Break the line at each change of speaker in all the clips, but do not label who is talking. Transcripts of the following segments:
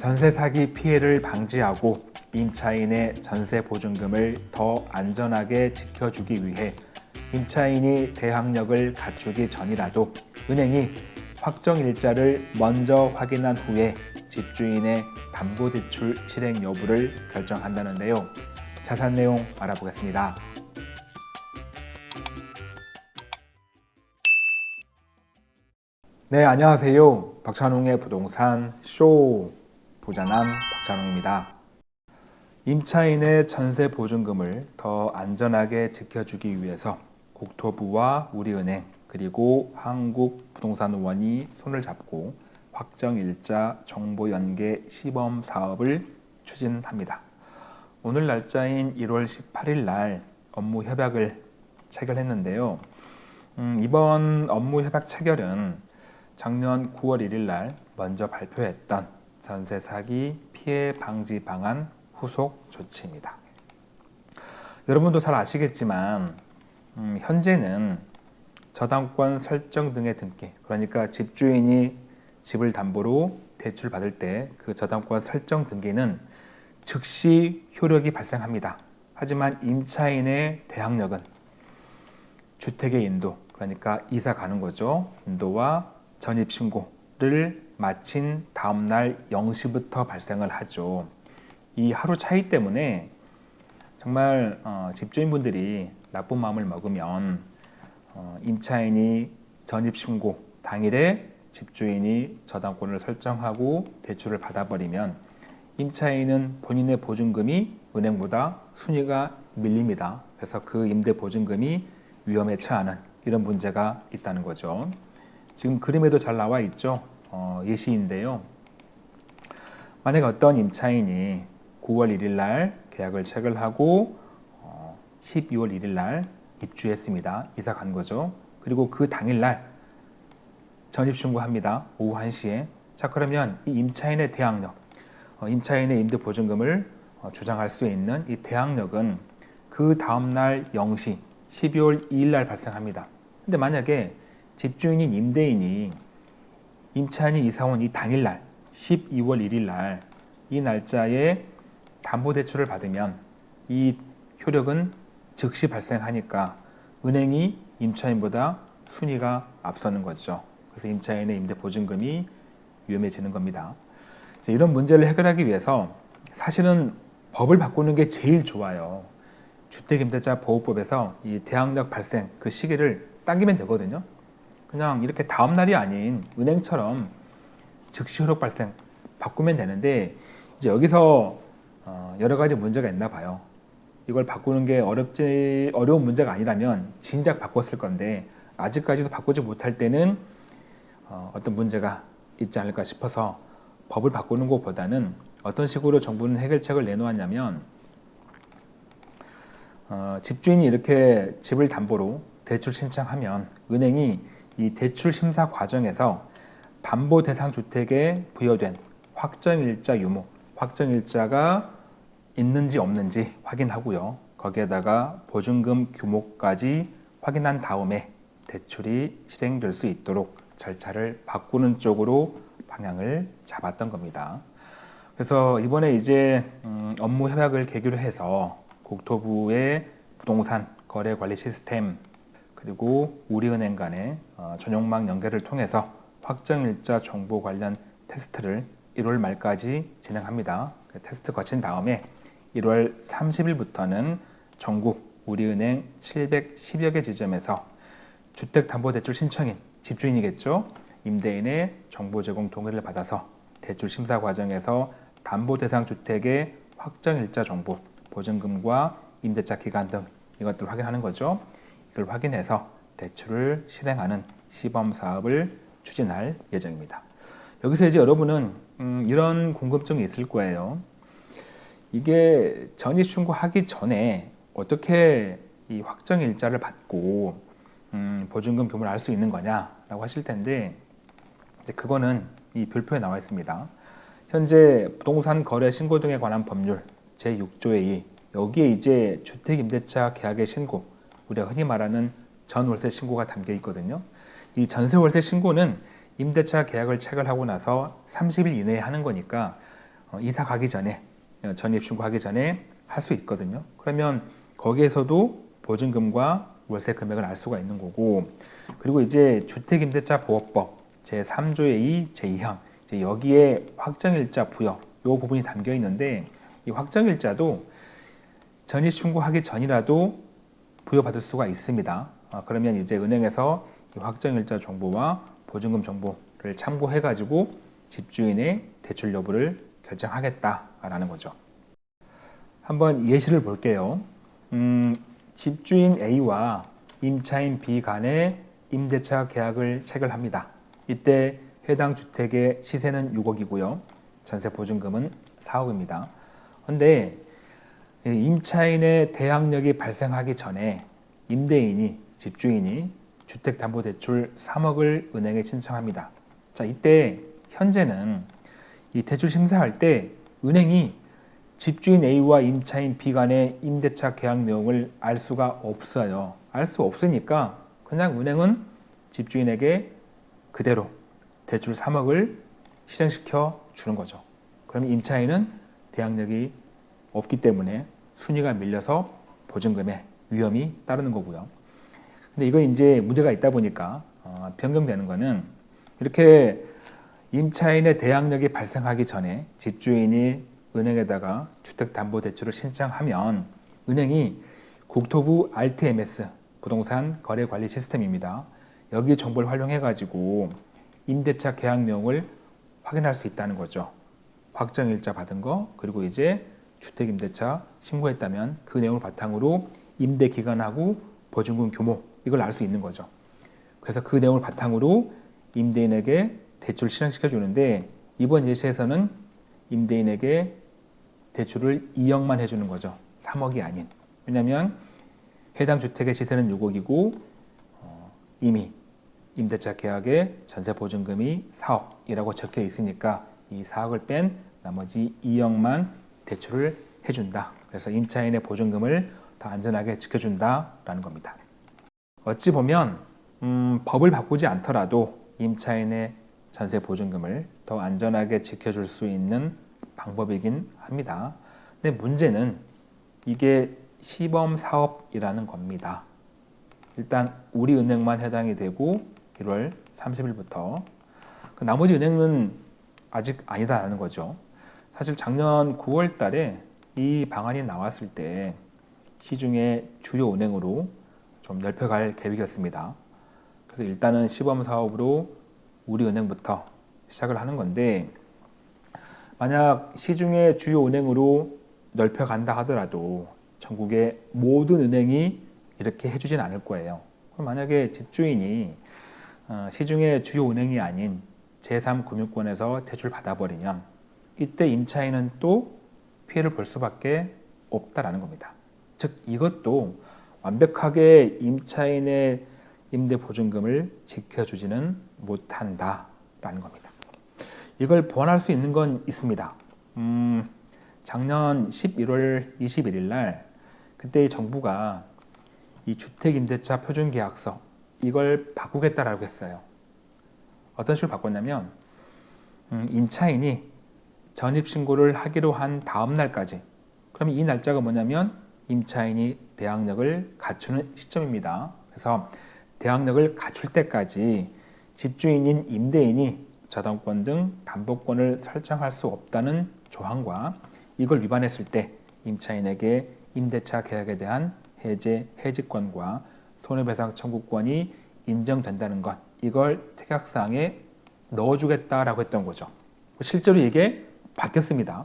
전세 사기 피해를 방지하고 임차인의 전세 보증금을 더 안전하게 지켜주기 위해 임차인이 대항력을 갖추기 전이라도 은행이 확정 일자를 먼저 확인한 후에 집주인의 담보대출 실행 여부를 결정한다는데요. 자세한 내용 알아보겠습니다. 네, 안녕하세요. 박찬웅의 부동산 쇼 부자남 박찬웅입니다. 임차인의 전세 보증금을 더 안전하게 지켜주기 위해서 국토부와 우리은행 그리고 한국부동산원이 손을 잡고 확정일자 정보 연계 시범 사업을 추진합니다. 오늘 날짜인 1월 18일 날 업무 협약을 체결했는데요. 음, 이번 업무 협약 체결은 작년 9월 1일 날 먼저 발표했던 전세 사기 피해 방지 방안 후속 조치입니다. 여러분도 잘 아시겠지만 음, 현재는 저당권 설정 등의 등기 그러니까 집주인이 집을 담보로 대출 받을 때 그 저당권 설정 등기는 즉시 효력이 발생합니다. 하지만 임차인의 대항력은 주택의 인도 그러니까 이사 가는 거죠. 인도와 전입신고를 마친 다음날 0시부터 발생을 하죠. 이 하루 차이 때문에 정말 어, 집주인분들이 나쁜 마음을 먹으면 어, 임차인이 전입신고 당일에 집주인이 저당권을 설정하고 대출을 받아버리면 임차인은 본인의 보증금이 은행보다 순위가 밀립니다. 그래서 그 임대 보증금이 위험에 처하는 이런 문제가 있다는 거죠. 지금 그림에도 잘 나와 있죠. 어, 예시인데요. 만약 어떤 임차인이 9월 1일 날 계약을 체결하고 어, 12월 1일 날 입주했습니다. 이사 간 거죠. 그리고 그 당일 날 전입 신고합니다. 오후 1시에. 자 그러면 이 임차인의 대항력, 어, 임차인의 임대 보증금을 어, 주장할 수 있는 이 대항력은 그 다음 날 0시 12월 2일 날 발생합니다. 근데 만약에 집주인인 임대인이 임차인이 이사 온 이 당일날 12월 1일 날 이 날짜에 담보대출을 받으면 이 효력은 즉시 발생하니까 은행이 임차인보다 순위가 앞서는 거죠. 그래서 임차인의 임대보증금이 위험해지는 겁니다. 이런 문제를 해결하기 위해서 사실은 법을 바꾸는 게 제일 좋아요. 주택임대차 보호법에서 이 대항력 발생 그 시기를 당기면 되거든요. 그냥 이렇게 다음 날이 아닌 은행처럼 즉시 효력 발생 바꾸면 되는데 이제 여기서 어, 여러 가지 문제가 있나 봐요. 이걸 바꾸는 게 어렵지 어려운 문제가 아니라면 진작 바꿨을 건데 아직까지도 바꾸지 못할 때는 어, 어떤 문제가 있지 않을까 싶어서 법을 바꾸는 것보다는 어떤 식으로 정부는 해결책을 내놓았냐면 어, 집주인이 이렇게 집을 담보로 대출 신청하면 은행이 이 대출 심사 과정에서 담보 대상 주택에 부여된 확정일자 유무, 확정일자가 있는지 없는지 확인하고요. 거기에다가 보증금 규모까지 확인한 다음에 대출이 실행될 수 있도록 절차를 바꾸는 쪽으로 방향을 잡았던 겁니다. 그래서 이번에 이제 음, 업무 협약을 계기로 해서 국토부의 부동산 거래 관리 시스템 그리고 우리은행 간의 어, 전용망 연결을 통해서 확정일자 정보 관련 테스트를 1월 말까지 진행합니다. 그 테스트 거친 다음에 1월 30일부터는 전국 우리은행 710여 개 지점에서 주택담보대출 신청인 집주인이겠죠. 임대인의 정보 제공 동의를 받아서 대출 심사 과정에서 담보 대상 주택의 확정일자 정보, 보증금과 임대차 기간 등 이것들을 확인하는 거죠. 이걸 확인해서 대출을 실행하는 시범 사업을 추진할 예정입니다. 여기서 이제 여러분은 음, 이런 궁금증이 있을 거예요. 이게 전입신고하기 전에 어떻게 이 확정 일자를 받고 음, 보증금 규모를 알 수 있는 거냐라고 하실 텐데 이제 그거는 이 별표에 나와 있습니다. 현재 부동산 거래 신고 등에 관한 법률 제6조의 2 여기에 이제 주택임대차 계약의 신고 우리가 흔히 말하는 전월세 신고가 담겨 있거든요. 이 전세월세 신고는 임대차 계약을 체결하고 나서 30일 이내에 하는 거니까 어, 이사 가기 전에 어, 전입 신고하기 전에 할 수 있거든요. 그러면 거기에서도 보증금과 월세 금액을 알 수가 있는 거고 그리고 이제 주택임대차 보호법 제 3조의 2, 제 2항 이제 여기에 확정일자 부여 요 부분이 담겨 있는데 이 확정일자도 전입 신고하기 전이라도 부여받을 수가 있습니다. 아, 그러면 이제 은행에서 이 확정일자 정보와 보증금 정보를 참고해 가지고 집주인의 대출 여부를 결정하겠다라는 거죠. 한번 예시를 볼게요. 음, 집주인 A와 임차인 B 간의 임대차 계약을 체결합니다. 이때 해당 주택의 시세는 6억이고요. 전세 보증금은 4억입니다. 그런데 임차인의 대항력이 발생하기 전에 임대인이 집주인이 주택담보대출 3억을 은행에 신청합니다. 자 이때 현재는 이 대출 심사할 때 은행이 집주인 A와 임차인 B 간의 임대차 계약 내용을 알 수가 없어요. 알 수 없으니까 그냥 은행은 집주인에게 그대로 대출 3억을 실행시켜 주는 거죠. 그러면 임차인은 대항력이 없기 때문에 순위가 밀려서 보증금에 위험이 따르는 거고요. 근데 이거 이제 문제가 있다 보니까 어, 변경되는 거는 이렇게 임차인의 대항력이 발생하기 전에 집주인이 은행에다가 주택담보대출을 신청하면 은행이 국토부 RTMS 부동산 거래관리 시스템입니다. 여기 정보를 활용해 가지고 임대차 계약 내용을 확인할 수 있다는 거죠. 확정일자 받은 거 그리고 이제 주택임대차 신고했다면 그 내용을 바탕으로 임대 기간하고 보증금 규모 이걸 알 수 있는 거죠. 그래서 그 내용을 바탕으로 임대인에게 대출 실행시켜 주는데 이번 예시에서는 임대인에게 대출을 2억만 해주는 거죠. 3억이 아닌. 왜냐하면 해당 주택의 시세는 6억이고 어, 이미 임대차 계약에 전세 보증금이 4억이라고 적혀 있으니까 이 4억을 뺀 나머지 2억만 대출을 해준다. 그래서 임차인의 보증금을 더 안전하게 지켜준다라는 겁니다. 어찌 보면 음, 법을 바꾸지 않더라도 임차인의 전세 보증금을 더 안전하게 지켜줄 수 있는 방법이긴 합니다. 근데 문제는 이게 시범 사업이라는 겁니다. 일단 우리 은행만 해당이 되고 1월 30일부터 그 나머지 은행은 아직 아니다라는 거죠. 사실 작년 9월 달에 이 방안이 나왔을 때 시중에 주요 은행으로 좀 넓혀갈 계획이었습니다. 그래서 일단은 시범 사업으로 우리 은행부터 시작을 하는 건데 만약 시중의 주요 은행으로 넓혀간다 하더라도 전국의 모든 은행이 이렇게 해주진 않을 거예요. 만약에 집주인이 어, 시중의 주요 은행이 아닌 제3금융권에서 대출 받아버리면 이때 임차인은 또 피해를 볼 수밖에 없다라는 겁니다. 즉 이것도 완벽하게 임차인의 임대 보증금을 지켜주지는 못한다라는 겁니다. 이걸 보완할 수 있는 건 있습니다. 음, 작년 11월 21일 날 그때 정부가 이 주택임대차 표준계약서 이걸 바꾸겠다라고 했어요. 어떤 식으로 바꿨냐면 음, 임차인이 전입신고를 하기로 한 다음 날까지 그러면 이 날짜가 뭐냐면 임차인이 대항력을 갖추는 시점입니다. 그래서 대항력을 갖출 때까지 집주인인 임대인이 저당권 등 담보권을 설정할 수 없다는 조항과 이걸 위반했을 때 임차인에게 임대차 계약에 대한 해제, 해지권과 손해배상 청구권이 인정된다는 것 이걸 특약사항에 넣어주겠다라고 했던 거죠. 실제로 이게 바뀌었습니다.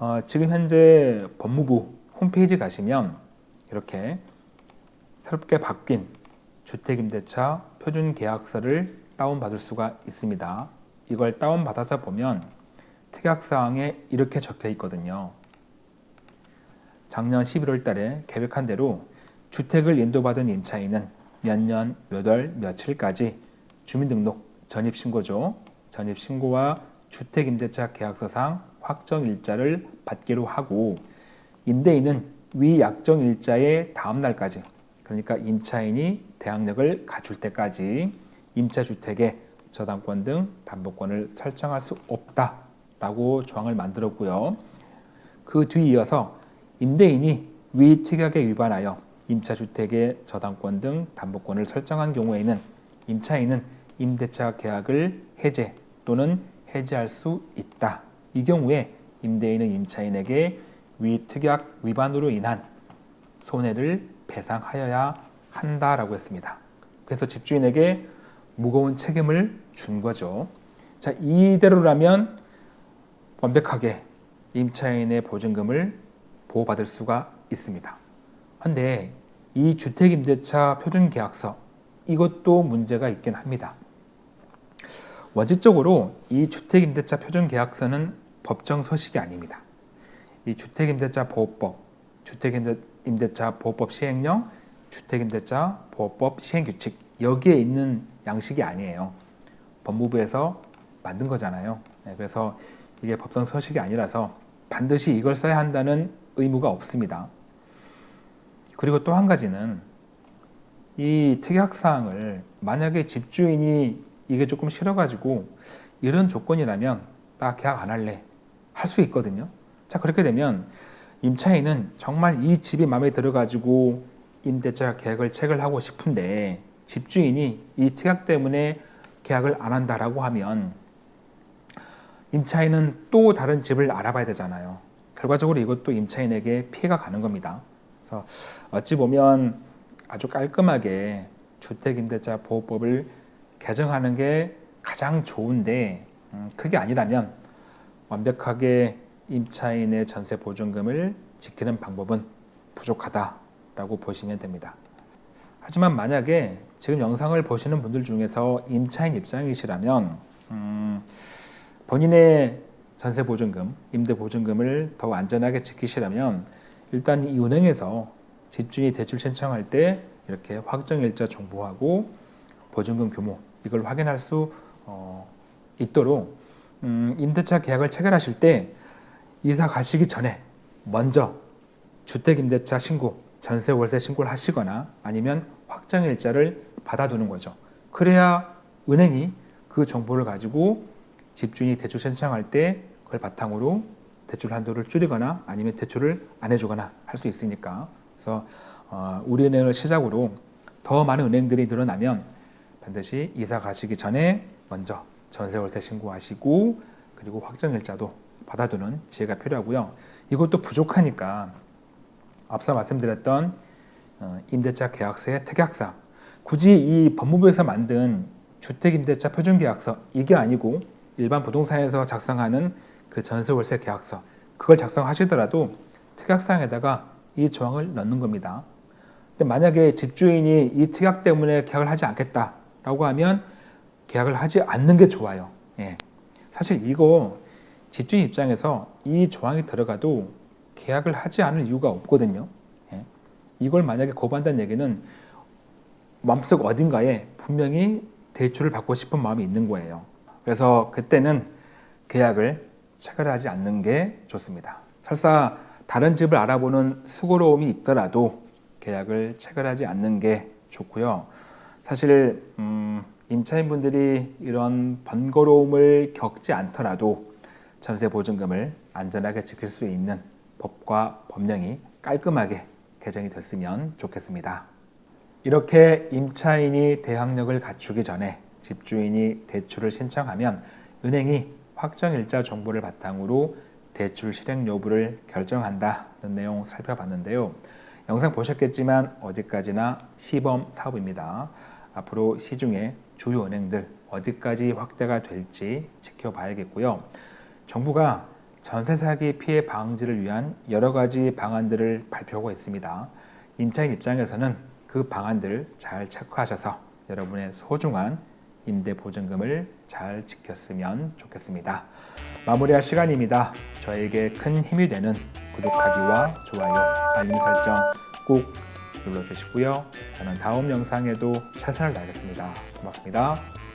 어, 지금 현재 법무부 홈페이지 가시면 이렇게 새롭게 바뀐 주택임대차 표준계약서를 다운받을 수가 있습니다. 이걸 다운받아서 보면 특약사항에 이렇게 적혀 있거든요. 작년 11월 달에 계획한 대로 주택을 인도받은 임차인은 몇 년, 몇 월, 며칠까지 주민등록 전입신고죠. 전입신고와 주택임대차 계약서상 확정일자를 받기로 하고 임대인은 위 약정일자의 다음 날까지 그러니까 임차인이 대항력을 갖출 때까지 임차주택의 저당권 등 담보권을 설정할 수 없다 라고 조항을 만들었고요. 그 뒤 이어서 임대인이 위 특약에 위반하여 임차주택의 저당권 등 담보권을 설정한 경우에는 임차인은 임대차 계약을 해제 또는 해지할 수 있다. 이 경우에 임대인은 임차인에게 위 특약 위반으로 인한 손해를 배상하여야 한다라고 했습니다. 그래서 집주인에게 무거운 책임을 준 거죠. 자, 이대로라면 완벽하게 임차인의 보증금을 보호받을 수가 있습니다. 그런데 이 주택임대차 표준계약서 이것도 문제가 있긴 합니다. 원칙적으로 이 주택임대차 표준계약서는 법정 서식이 아닙니다. 이 주택임대차 보호법, 주택임대차 보호법 시행령, 주택임대차 보호법 시행규칙 여기에 있는 양식이 아니에요. 법무부에서 만든 거잖아요. 네, 그래서 이게 법정 서식이 아니라서 반드시 이걸 써야 한다는 의무가 없습니다. 그리고 또 한 가지는 이 특약사항을 만약에 집주인이 이게 조금 싫어가지고 이런 조건이라면 나 계약 안 할래 할 수 있거든요. 자 그렇게 되면 임차인은 정말 이 집이 마음에 들어가지고 임대차 계약을 체결하고 싶은데 집주인이 이 특약 때문에 계약을 안 한다라고 하면 임차인은 또 다른 집을 알아봐야 되잖아요. 결과적으로 이것도 임차인에게 피해가 가는 겁니다. 그래서 어찌 보면 아주 깔끔하게 주택임대차 보호법을 개정하는 게 가장 좋은데 음, 그게 아니라면 완벽하게 임차인의 전세 보증금을 지키는 방법은 부족하다라고 보시면 됩니다. 하지만 만약에 지금 영상을 보시는 분들 중에서 임차인 입장이시라면 음, 본인의 전세 보증금, 임대 보증금을 더 안전하게 지키시려면 일단 이 은행에서 집주인이 대출 신청할 때 이렇게 확정일자 정보하고 보증금 규모 이걸 확인할 수 어, 있도록 음, 임대차 계약을 체결하실 때 이사 가시기 전에 먼저 주택임대차 신고, 전세 월세 신고를 하시거나 아니면 확정일자를 받아두는 거죠. 그래야 은행이 그 정보를 가지고 집주인이 대출 신청할 때 그걸 바탕으로 대출 한도를 줄이거나 아니면 대출을 안 해주거나 할 수 있으니까 그래서 어, 우리은행을 시작으로 더 많은 은행들이 늘어나면 반드시 이사 가시기 전에 먼저 전세월세 신고하시고 그리고 확정일자도 받아두는 지혜가 필요하고요. 이것도 부족하니까 앞서 말씀드렸던 어, 임대차 계약서의 특약사 굳이 이 법무부에서 만든 주택임대차 표준계약서 이게 아니고 일반 부동산에서 작성하는 그 전세월세 계약서 그걸 작성하시더라도 특약사항에다가 이 조항을 넣는 겁니다. 근데 만약에 집주인이 이 특약 때문에 계약을 하지 않겠다 라고 하면 계약을 하지 않는 게 좋아요. 예. 사실 이거 집주인 입장에서 이 조항이 들어가도 계약을 하지 않을 이유가 없거든요. 예. 이걸 만약에 거부한다는 얘기는 마음속 어딘가에 분명히 대출을 받고 싶은 마음이 있는 거예요. 그래서 그때는 계약을 체결하지 않는 게 좋습니다. 설사 다른 집을 알아보는 수고로움이 있더라도 계약을 체결하지 않는 게 좋고요. 사실 음, 임차인분들이 이런 번거로움을 겪지 않더라도 전세 보증금을 안전하게 지킬 수 있는 법과 법령이 깔끔하게 개정이 됐으면 좋겠습니다. 이렇게 임차인이 대항력을 갖추기 전에 집주인이 대출을 신청하면 은행이 확정일자 정보를 바탕으로 대출 실행 여부를 결정한다는 내용 살펴봤는데요. 영상 보셨겠지만 어디까지나 시범 사업입니다. 앞으로 시중에 주요 은행들 어디까지 확대가 될지 지켜봐야겠고요. 정부가 전세 사기 피해 방지를 위한 여러 가지 방안들을 발표하고 있습니다. 임차인 입장에서는 그 방안들을 잘 체크하셔서 여러분의 소중한 임대 보증금을 잘 지켰으면 좋겠습니다. 마무리할 시간입니다. 저에게 큰 힘이 되는 구독하기와 좋아요, 알림 설정 꼭 눌러주시고요. 저는 다음 영상에도 최선을 다하겠습니다. 고맙습니다.